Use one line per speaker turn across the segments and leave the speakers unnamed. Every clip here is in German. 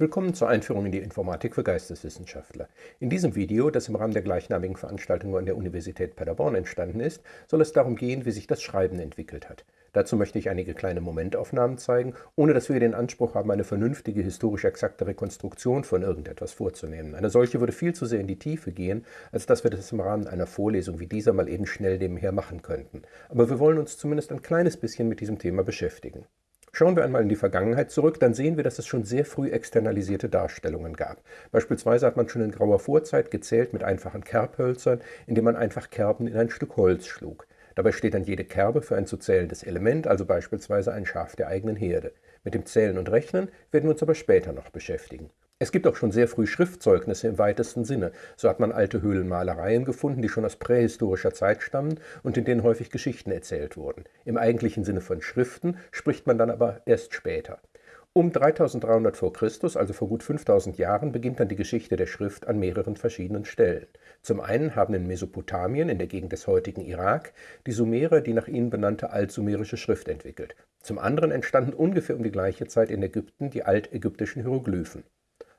Willkommen zur Einführung in die Informatik für Geisteswissenschaftler. In diesem Video, das im Rahmen der gleichnamigen Veranstaltung an der Universität Paderborn entstanden ist, soll es darum gehen, wie sich das Schreiben entwickelt hat. Dazu möchte ich einige kleine Momentaufnahmen zeigen, ohne dass wir den Anspruch haben, eine vernünftige, historisch exakte Rekonstruktion von irgendetwas vorzunehmen. Eine solche würde viel zu sehr in die Tiefe gehen, als dass wir das im Rahmen einer Vorlesung wie dieser mal eben schnell nebenher machen könnten. Aber wir wollen uns zumindest ein kleines bisschen mit diesem Thema beschäftigen. Schauen wir einmal in die Vergangenheit zurück, dann sehen wir, dass es schon sehr früh externalisierte Darstellungen gab. Beispielsweise hat man schon in grauer Vorzeit gezählt mit einfachen Kerbhölzern, indem man einfach Kerben in ein Stück Holz schlug. Dabei steht dann jede Kerbe für ein zu zählendes Element, also beispielsweise ein Schaf der eigenen Herde. Mit dem Zählen und Rechnen werden wir uns aber später noch beschäftigen. Es gibt auch schon sehr früh Schriftzeugnisse im weitesten Sinne. So hat man alte Höhlenmalereien gefunden, die schon aus prähistorischer Zeit stammen und in denen häufig Geschichten erzählt wurden. Im eigentlichen Sinne von Schriften spricht man dann aber erst später. Um 3300 v. Chr., also vor gut 5000 Jahren, beginnt dann die Geschichte der Schrift an mehreren verschiedenen Stellen. Zum einen haben in Mesopotamien, in der Gegend des heutigen Irak, die Sumerer die nach ihnen benannte altsumerische Schrift entwickelt. Zum anderen entstanden ungefähr um die gleiche Zeit in Ägypten die altägyptischen Hieroglyphen.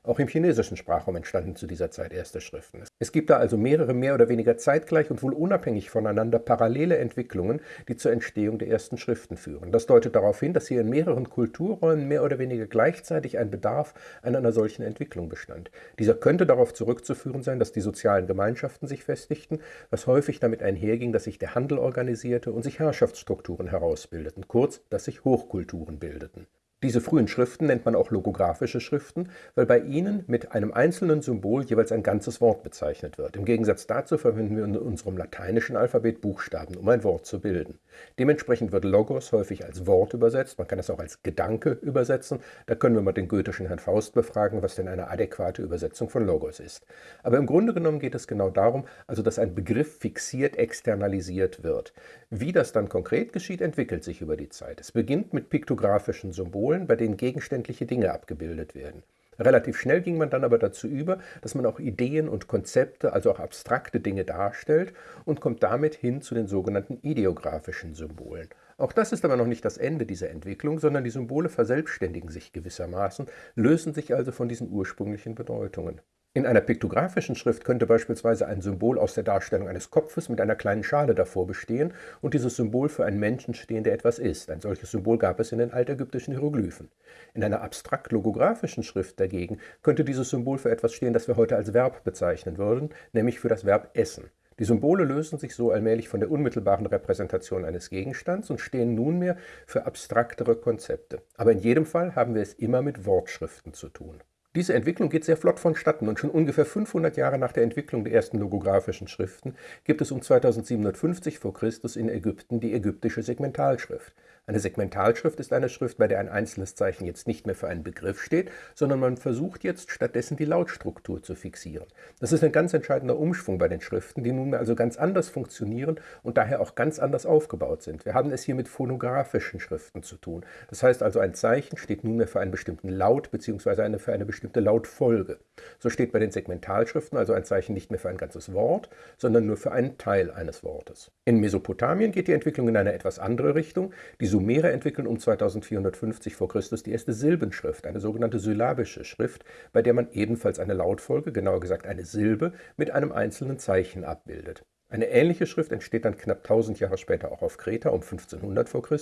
Auch im chinesischen Sprachraum entstanden zu dieser Zeit erste Schriften. Es gibt da also mehrere mehr oder weniger zeitgleich und wohl unabhängig voneinander parallele Entwicklungen, die zur Entstehung der ersten Schriften führen. Das deutet darauf hin, dass hier in mehreren Kulturräumen mehr oder weniger gleichzeitig ein Bedarf an einer solchen Entwicklung bestand. Dieser könnte darauf zurückzuführen sein, dass die sozialen Gemeinschaften sich festigten, was häufig damit einherging, dass sich der Handel organisierte und sich Herrschaftsstrukturen herausbildeten, kurz, dass sich Hochkulturen bildeten. Diese frühen Schriften nennt man auch logographische Schriften, weil bei ihnen mit einem einzelnen Symbol jeweils ein ganzes Wort bezeichnet wird. Im Gegensatz dazu verwenden wir in unserem lateinischen Alphabet Buchstaben, um ein Wort zu bilden. Dementsprechend wird Logos häufig als Wort übersetzt, man kann es auch als Gedanke übersetzen. Da können wir mal den goethischen Herrn Faust befragen, was denn eine adäquate Übersetzung von Logos ist. Aber im Grunde genommen geht es genau darum, also dass ein Begriff fixiert, externalisiert wird. Wie das dann konkret geschieht, entwickelt sich über die Zeit. Es beginnt mit piktografischen Symbolen, Symbolen, bei denen gegenständliche Dinge abgebildet werden. Relativ schnell ging man dann aber dazu über, dass man auch Ideen und Konzepte, also auch abstrakte Dinge darstellt und kommt damit hin zu den sogenannten ideografischen Symbolen. Auch das ist aber noch nicht das Ende dieser Entwicklung, sondern die Symbole verselbstständigen sich gewissermaßen, lösen sich also von diesen ursprünglichen Bedeutungen. In einer piktografischen Schrift könnte beispielsweise ein Symbol aus der Darstellung eines Kopfes mit einer kleinen Schale davor bestehen und dieses Symbol für einen Menschen stehen, der etwas ist. Ein solches Symbol gab es in den altägyptischen Hieroglyphen. In einer abstrakt-logografischen Schrift dagegen könnte dieses Symbol für etwas stehen, das wir heute als Verb bezeichnen würden, nämlich für das Verb essen. Die Symbole lösen sich so allmählich von der unmittelbaren Repräsentation eines Gegenstands und stehen nunmehr für abstraktere Konzepte. Aber in jedem Fall haben wir es immer mit Wortschriften zu tun. Diese Entwicklung geht sehr flott vonstatten und schon ungefähr 500 Jahre nach der Entwicklung der ersten logografischen Schriften gibt es um 2750 v. Chr. in Ägypten die ägyptische Segmentalschrift. Eine Segmentalschrift ist eine Schrift, bei der ein einzelnes Zeichen jetzt nicht mehr für einen Begriff steht, sondern man versucht jetzt stattdessen die Lautstruktur zu fixieren. Das ist ein ganz entscheidender Umschwung bei den Schriften, die nunmehr also ganz anders funktionieren und daher auch ganz anders aufgebaut sind. Wir haben es hier mit phonografischen Schriften zu tun. Das heißt also, ein Zeichen steht nunmehr für einen bestimmten Laut bzw. Eine, für eine bestimmte Lautfolge. So steht bei den Segmentalschriften also ein Zeichen nicht mehr für ein ganzes Wort, sondern nur für einen Teil eines Wortes. In Mesopotamien geht die Entwicklung in eine etwas andere Richtung. Die Sumerer entwickeln um 2450 v. Chr. die erste Silbenschrift, eine sogenannte syllabische Schrift, bei der man ebenfalls eine Lautfolge, genauer gesagt eine Silbe, mit einem einzelnen Zeichen abbildet. Eine ähnliche Schrift entsteht dann knapp 1000 Jahre später auch auf Kreta um 1500 v. Chr.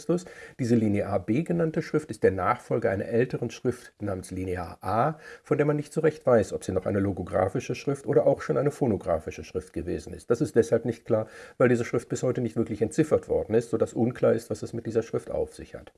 Diese Linear B genannte Schrift ist der Nachfolger einer älteren Schrift namens Linear A, von der man nicht so recht weiß, ob sie noch eine logographische Schrift oder auch schon eine phonographische Schrift gewesen ist. Das ist deshalb nicht klar, weil diese Schrift bis heute nicht wirklich entziffert worden ist, sodass unklar ist, was es mit dieser Schrift auf sich hat.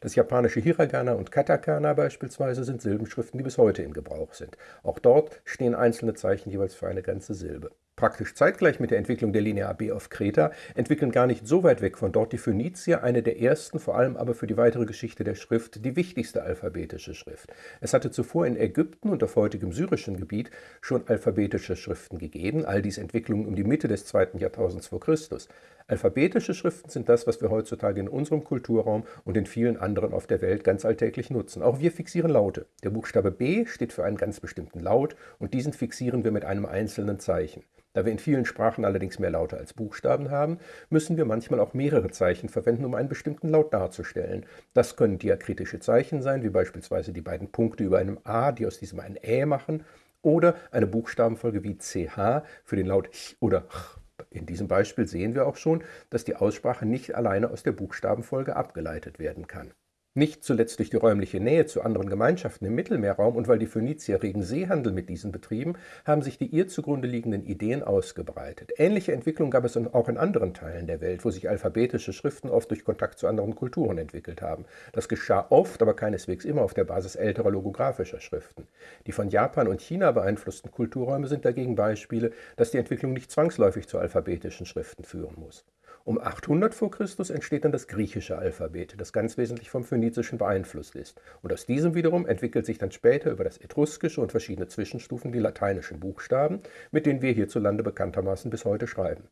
Das japanische Hiragana und Katakana beispielsweise sind Silbenschriften, die bis heute in Gebrauch sind. Auch dort stehen einzelne Zeichen jeweils für eine ganze Silbe. Praktisch zeitgleich mit der Entwicklung der Linear B auf Kreta entwickeln gar nicht so weit weg von dort die Phönizier eine der ersten, vor allem aber für die weitere Geschichte der Schrift, die wichtigste alphabetische Schrift. Es hatte zuvor in Ägypten und auf heutigem syrischen Gebiet schon alphabetische Schriften gegeben, all dies Entwicklungen um die Mitte des zweiten Jahrtausends vor Christus. Alphabetische Schriften sind das, was wir heutzutage in unserem Kulturraum und in vielen anderen auf der Welt ganz alltäglich nutzen. Auch wir fixieren Laute. Der Buchstabe B steht für einen ganz bestimmten Laut und diesen fixieren wir mit einem einzelnen Zeichen. Da wir in vielen Sprachen allerdings mehr Laute als Buchstaben haben, müssen wir manchmal auch mehrere Zeichen verwenden, um einen bestimmten Laut darzustellen. Das können diakritische Zeichen sein, wie beispielsweise die beiden Punkte über einem A, die aus diesem ein Ä machen, oder eine Buchstabenfolge wie CH für den Laut Ch oder Ch. In diesem Beispiel sehen wir auch schon, dass die Aussprache nicht alleine aus der Buchstabenfolge abgeleitet werden kann. Nicht zuletzt durch die räumliche Nähe zu anderen Gemeinschaften im Mittelmeerraum und weil die Phönizier regen Seehandel mit diesen betrieben, haben sich die ihr zugrunde liegenden Ideen ausgebreitet. Ähnliche Entwicklungen gab es auch in anderen Teilen der Welt, wo sich alphabetische Schriften oft durch Kontakt zu anderen Kulturen entwickelt haben. Das geschah oft, aber keineswegs immer auf der Basis älterer logographischer Schriften. Die von Japan und China beeinflussten Kulturräume sind dagegen Beispiele, dass die Entwicklung nicht zwangsläufig zu alphabetischen Schriften führen muss. Um 800 v. Chr. entsteht dann das griechische Alphabet, das ganz wesentlich vom Phönizischen beeinflusst ist. Und aus diesem wiederum entwickelt sich dann später über das Etruskische und verschiedene Zwischenstufen die lateinischen Buchstaben, mit denen wir hierzulande bekanntermaßen bis heute schreiben.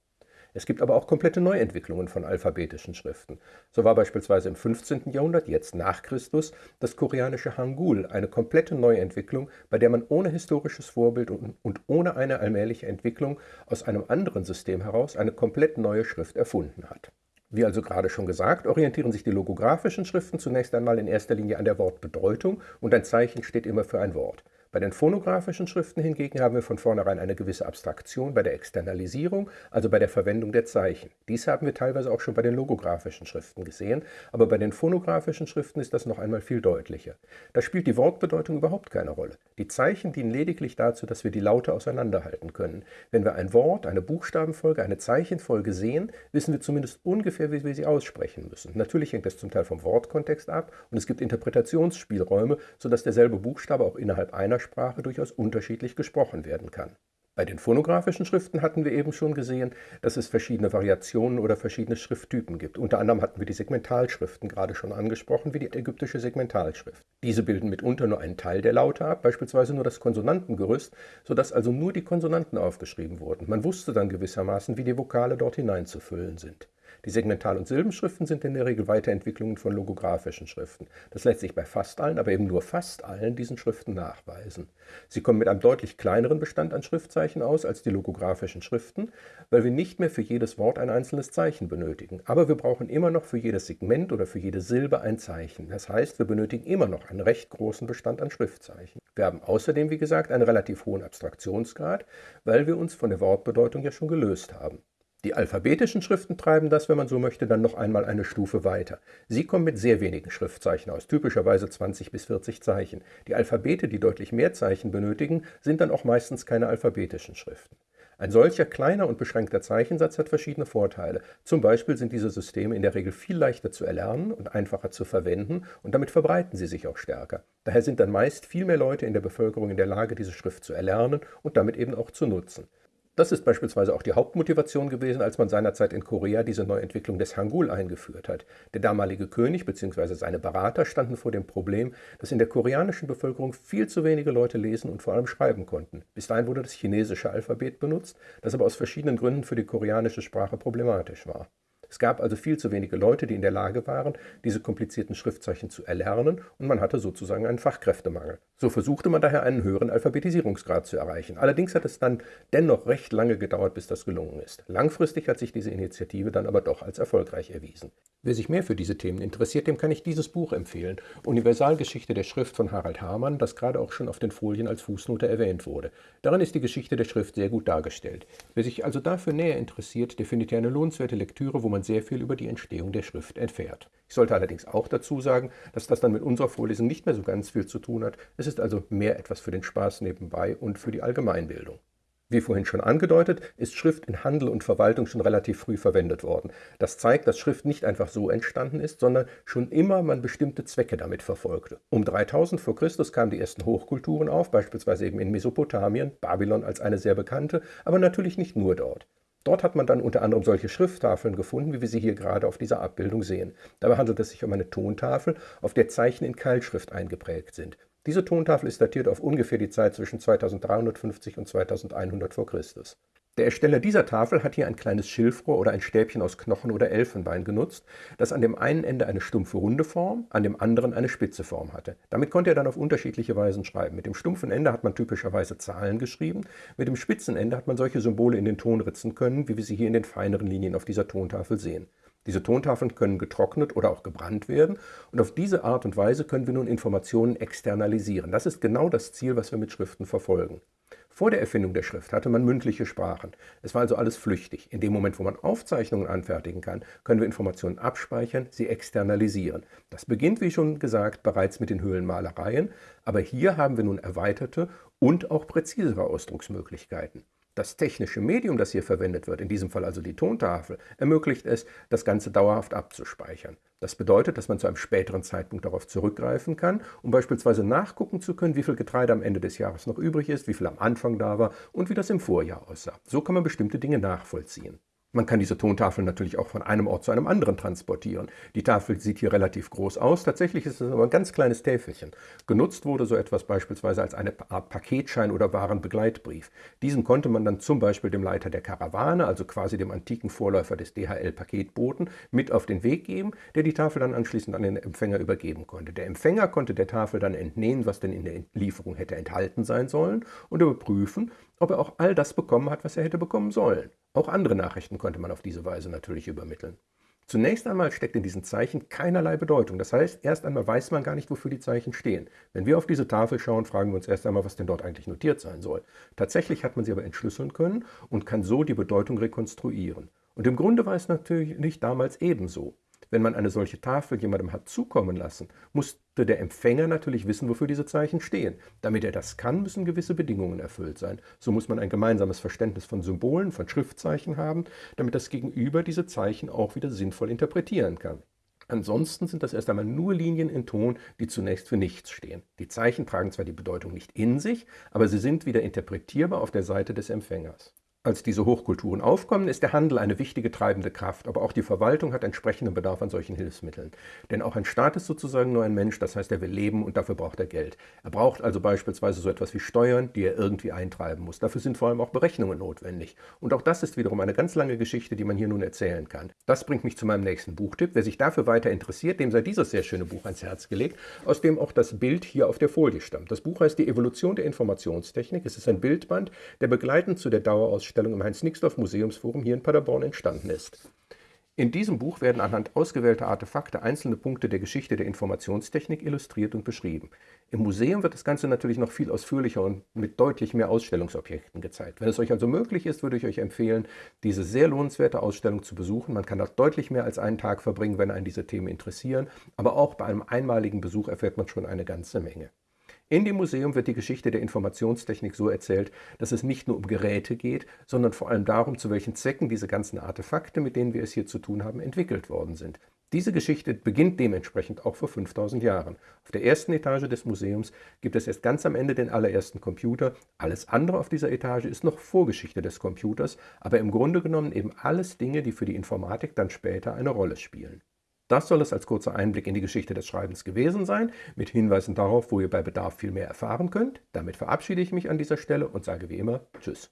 Es gibt aber auch komplette Neuentwicklungen von alphabetischen Schriften. So war beispielsweise im 15. Jahrhundert, jetzt nach Christus, das koreanische Hangul eine komplette Neuentwicklung, bei der man ohne historisches Vorbild und ohne eine allmähliche Entwicklung aus einem anderen System heraus eine komplett neue Schrift erfunden hat. Wie also gerade schon gesagt, orientieren sich die logografischen Schriften zunächst einmal in erster Linie an der Wortbedeutung und ein Zeichen steht immer für ein Wort. Bei den phonografischen Schriften hingegen haben wir von vornherein eine gewisse Abstraktion bei der Externalisierung, also bei der Verwendung der Zeichen. Dies haben wir teilweise auch schon bei den logografischen Schriften gesehen, aber bei den phonografischen Schriften ist das noch einmal viel deutlicher. Da spielt die Wortbedeutung überhaupt keine Rolle. Die Zeichen dienen lediglich dazu, dass wir die Laute auseinanderhalten können. Wenn wir ein Wort, eine Buchstabenfolge, eine Zeichenfolge sehen, wissen wir zumindest ungefähr, wie wir sie aussprechen müssen. Natürlich hängt das zum Teil vom Wortkontext ab und es gibt Interpretationsspielräume, sodass derselbe Buchstabe auch innerhalb einer Sprache durchaus unterschiedlich gesprochen werden kann. Bei den phonografischen Schriften hatten wir eben schon gesehen, dass es verschiedene Variationen oder verschiedene Schrifttypen gibt. Unter anderem hatten wir die Segmentalschriften gerade schon angesprochen, wie die ägyptische Segmentalschrift. Diese bilden mitunter nur einen Teil der Laute ab, beispielsweise nur das Konsonantengerüst, sodass also nur die Konsonanten aufgeschrieben wurden. Man wusste dann gewissermaßen, wie die Vokale dort hineinzufüllen sind. Die Segmental- und Silbenschriften sind in der Regel Weiterentwicklungen von logografischen Schriften. Das lässt sich bei fast allen, aber eben nur fast allen diesen Schriften nachweisen. Sie kommen mit einem deutlich kleineren Bestand an Schriftzeichen aus als die logografischen Schriften, weil wir nicht mehr für jedes Wort ein einzelnes Zeichen benötigen. Aber wir brauchen immer noch für jedes Segment oder für jede Silbe ein Zeichen. Das heißt, wir benötigen immer noch einen recht großen Bestand an Schriftzeichen. Wir haben außerdem, wie gesagt, einen relativ hohen Abstraktionsgrad, weil wir uns von der Wortbedeutung ja schon gelöst haben. Die alphabetischen Schriften treiben das, wenn man so möchte, dann noch einmal eine Stufe weiter. Sie kommen mit sehr wenigen Schriftzeichen aus, typischerweise 20 bis 40 Zeichen. Die Alphabete, die deutlich mehr Zeichen benötigen, sind dann auch meistens keine alphabetischen Schriften. Ein solcher kleiner und beschränkter Zeichensatz hat verschiedene Vorteile. Zum Beispiel sind diese Systeme in der Regel viel leichter zu erlernen und einfacher zu verwenden und damit verbreiten sie sich auch stärker. Daher sind dann meist viel mehr Leute in der Bevölkerung in der Lage, diese Schrift zu erlernen und damit eben auch zu nutzen. Das ist beispielsweise auch die Hauptmotivation gewesen, als man seinerzeit in Korea diese Neuentwicklung des Hangul eingeführt hat. Der damalige König bzw. seine Berater standen vor dem Problem, dass in der koreanischen Bevölkerung viel zu wenige Leute lesen und vor allem schreiben konnten. Bis dahin wurde das chinesische Alphabet benutzt, das aber aus verschiedenen Gründen für die koreanische Sprache problematisch war. Es gab also viel zu wenige Leute, die in der Lage waren, diese komplizierten Schriftzeichen zu erlernen und man hatte sozusagen einen Fachkräftemangel. So versuchte man daher einen höheren Alphabetisierungsgrad zu erreichen. Allerdings hat es dann dennoch recht lange gedauert, bis das gelungen ist. Langfristig hat sich diese Initiative dann aber doch als erfolgreich erwiesen. Wer sich mehr für diese Themen interessiert, dem kann ich dieses Buch empfehlen, Universalgeschichte der Schrift von Harald Hamann, das gerade auch schon auf den Folien als Fußnote erwähnt wurde. Darin ist die Geschichte der Schrift sehr gut dargestellt. Wer sich also dafür näher interessiert, der findet hier eine lohnenswerte Lektüre, wo man sehr viel über die Entstehung der Schrift erfährt. Ich sollte allerdings auch dazu sagen, dass das dann mit unserer Vorlesung nicht mehr so ganz viel zu tun hat. Es ist also mehr etwas für den Spaß nebenbei und für die Allgemeinbildung. Wie vorhin schon angedeutet, ist Schrift in Handel und Verwaltung schon relativ früh verwendet worden. Das zeigt, dass Schrift nicht einfach so entstanden ist, sondern schon immer man bestimmte Zwecke damit verfolgte. Um 3000 v. Chr. kamen die ersten Hochkulturen auf, beispielsweise eben in Mesopotamien, Babylon als eine sehr bekannte, aber natürlich nicht nur dort. Dort hat man dann unter anderem solche Schrifttafeln gefunden, wie wir sie hier gerade auf dieser Abbildung sehen. Dabei handelt es sich um eine Tontafel, auf der Zeichen in Keilschrift eingeprägt sind. Diese Tontafel ist datiert auf ungefähr die Zeit zwischen 2350 und 2100 v. Chr. Der Ersteller dieser Tafel hat hier ein kleines Schilfrohr oder ein Stäbchen aus Knochen oder Elfenbein genutzt, das an dem einen Ende eine stumpfe runde Form, an dem anderen eine spitze Form hatte. Damit konnte er dann auf unterschiedliche Weisen schreiben. Mit dem stumpfen Ende hat man typischerweise Zahlen geschrieben, mit dem spitzen Ende hat man solche Symbole in den Ton ritzen können, wie wir sie hier in den feineren Linien auf dieser Tontafel sehen. Diese Tontafeln können getrocknet oder auch gebrannt werden und auf diese Art und Weise können wir nun Informationen externalisieren. Das ist genau das Ziel, was wir mit Schriften verfolgen. Vor der Erfindung der Schrift hatte man mündliche Sprachen. Es war also alles flüchtig. In dem Moment, wo man Aufzeichnungen anfertigen kann, können wir Informationen abspeichern, sie externalisieren. Das beginnt, wie schon gesagt, bereits mit den Höhlenmalereien, aber hier haben wir nun erweiterte und auch präzisere Ausdrucksmöglichkeiten. Das technische Medium, das hier verwendet wird, in diesem Fall also die Tontafel, ermöglicht es, das Ganze dauerhaft abzuspeichern. Das bedeutet, dass man zu einem späteren Zeitpunkt darauf zurückgreifen kann, um beispielsweise nachgucken zu können, wie viel Getreide am Ende des Jahres noch übrig ist, wie viel am Anfang da war und wie das im Vorjahr aussah. So kann man bestimmte Dinge nachvollziehen. Man kann diese Tontafeln natürlich auch von einem Ort zu einem anderen transportieren. Die Tafel sieht hier relativ groß aus, tatsächlich ist es aber ein ganz kleines Täfelchen. Genutzt wurde so etwas beispielsweise als eine Art Paketschein oder Warenbegleitbrief. Diesen konnte man dann zum Beispiel dem Leiter der Karawane, also quasi dem antiken Vorläufer des DHL-Paketboten, mit auf den Weg geben, der die Tafel dann anschließend an den Empfänger übergeben konnte. Der Empfänger konnte der Tafel dann entnehmen, was denn in der Lieferung hätte enthalten sein sollen und überprüfen, ob er auch all das bekommen hat, was er hätte bekommen sollen. Auch andere Nachrichten konnte man auf diese Weise natürlich übermitteln. Zunächst einmal steckt in diesen Zeichen keinerlei Bedeutung. Das heißt, erst einmal weiß man gar nicht, wofür die Zeichen stehen. Wenn wir auf diese Tafel schauen, fragen wir uns erst einmal, was denn dort eigentlich notiert sein soll. Tatsächlich hat man sie aber entschlüsseln können und kann so die Bedeutung rekonstruieren. Und im Grunde war es natürlich damals ebenso. Wenn man eine solche Tafel jemandem hat zukommen lassen, musste der Empfänger natürlich wissen, wofür diese Zeichen stehen. Damit er das kann, müssen gewisse Bedingungen erfüllt sein. So muss man ein gemeinsames Verständnis von Symbolen, von Schriftzeichen haben, damit das Gegenüber diese Zeichen auch wieder sinnvoll interpretieren kann. Ansonsten sind das erst einmal nur Linien in Ton, die zunächst für nichts stehen. Die Zeichen tragen zwar die Bedeutung nicht in sich, aber sie sind wieder interpretierbar auf der Seite des Empfängers. Als diese Hochkulturen aufkommen, ist der Handel eine wichtige treibende Kraft, aber auch die Verwaltung hat entsprechenden Bedarf an solchen Hilfsmitteln. Denn auch ein Staat ist sozusagen nur ein Mensch, das heißt, er will leben und dafür braucht er Geld. Er braucht also beispielsweise so etwas wie Steuern, die er irgendwie eintreiben muss. Dafür sind vor allem auch Berechnungen notwendig. Und auch das ist wiederum eine ganz lange Geschichte, die man hier nun erzählen kann. Das bringt mich zu meinem nächsten Buchtipp. Wer sich dafür weiter interessiert, dem sei dieses sehr schöne Buch ans Herz gelegt, aus dem auch das Bild hier auf der Folie stammt. Das Buch heißt Die Evolution der Informationstechnik. Es ist ein Bildband, der begleitend zu der Dauerausstellung Ausstellung im Heinz-Nixdorf-Museumsforum hier in Paderborn entstanden ist. In diesem Buch werden anhand ausgewählter Artefakte einzelne Punkte der Geschichte der Informationstechnik illustriert und beschrieben. Im Museum wird das Ganze natürlich noch viel ausführlicher und mit deutlich mehr Ausstellungsobjekten gezeigt. Wenn es euch also möglich ist, würde ich euch empfehlen, diese sehr lohnenswerte Ausstellung zu besuchen. Man kann dort deutlich mehr als einen Tag verbringen, wenn einen diese Themen interessieren, aber auch bei einem einmaligen Besuch erfährt man schon eine ganze Menge. In dem Museum wird die Geschichte der Informationstechnik so erzählt, dass es nicht nur um Geräte geht, sondern vor allem darum, zu welchen Zwecken diese ganzen Artefakte, mit denen wir es hier zu tun haben, entwickelt worden sind. Diese Geschichte beginnt dementsprechend auch vor 5000 Jahren. Auf der ersten Etage des Museums gibt es erst ganz am Ende den allerersten Computer. Alles andere auf dieser Etage ist noch Vorgeschichte des Computers, aber im Grunde genommen eben alles Dinge, die für die Informatik dann später eine Rolle spielen. Das soll es als kurzer Einblick in die Geschichte des Schreibens gewesen sein, mit Hinweisen darauf, wo ihr bei Bedarf viel mehr erfahren könnt. Damit verabschiede ich mich an dieser Stelle und sage wie immer Tschüss.